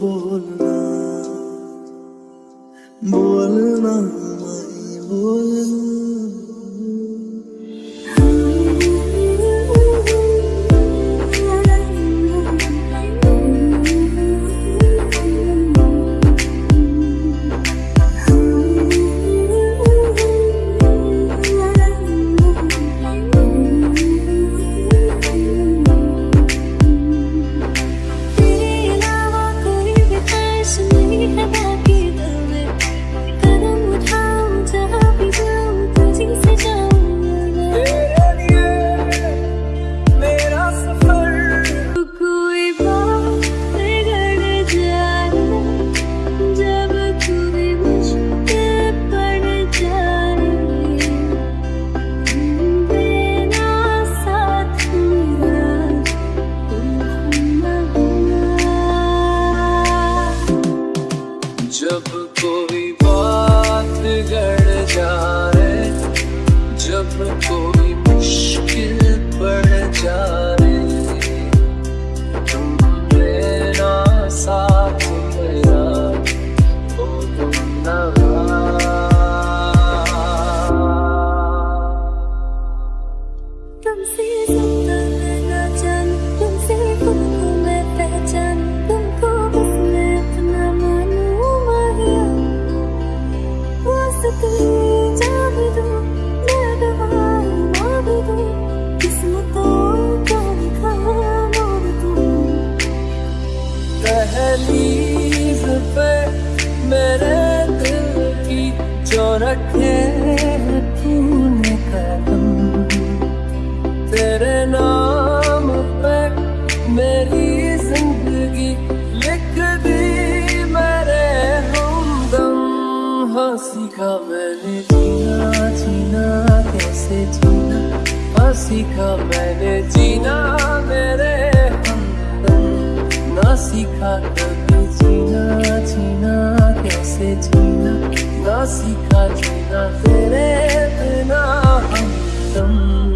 buồn là buồn là जब कोई बात गड़ जाए, जब कोई मुश्किल पड़ जाए, तुम मेरा साथ मेरा तुमसे जो रखे तूने कदम। तेरे नाम पे मेरी ज़िंदगी लिख दी मेरे हमदम। हँसी का मैंने जीना जीना, कैसे जीना? हँसी का मैंने जीना। सीखा जीना तेरे बिना हम तो